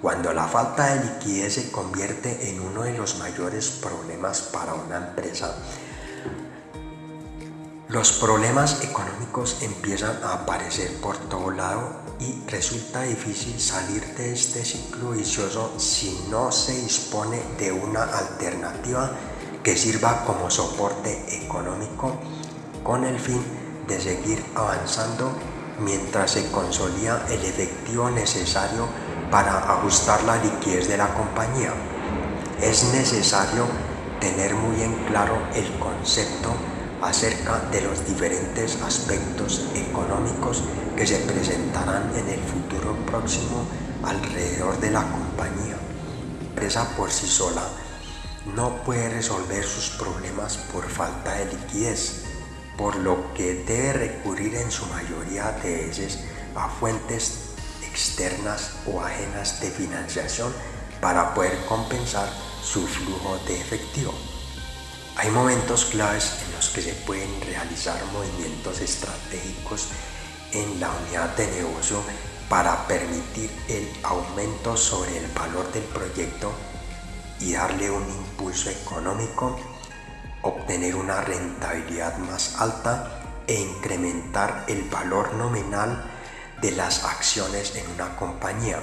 Cuando la falta de liquidez se convierte en uno de los mayores problemas para una empresa, los problemas económicos empiezan a aparecer por todo lado y resulta difícil salir de este ciclo vicioso si no se dispone de una alternativa que sirva como soporte económico con el fin de seguir avanzando mientras se consolida el efectivo necesario para ajustar la liquidez de la compañía. Es necesario tener muy en claro el concepto acerca de los diferentes aspectos económicos que se presentarán en el futuro próximo alrededor de la compañía. La empresa por sí sola no puede resolver sus problemas por falta de liquidez, por lo que debe recurrir en su mayoría de veces a fuentes externas o ajenas de financiación para poder compensar su flujo de efectivo. Hay momentos claves en los que se pueden realizar movimientos estratégicos en la unidad de negocio para permitir el aumento sobre el valor del proyecto y darle un impulso económico, obtener una rentabilidad más alta e incrementar el valor nominal de las acciones en una compañía.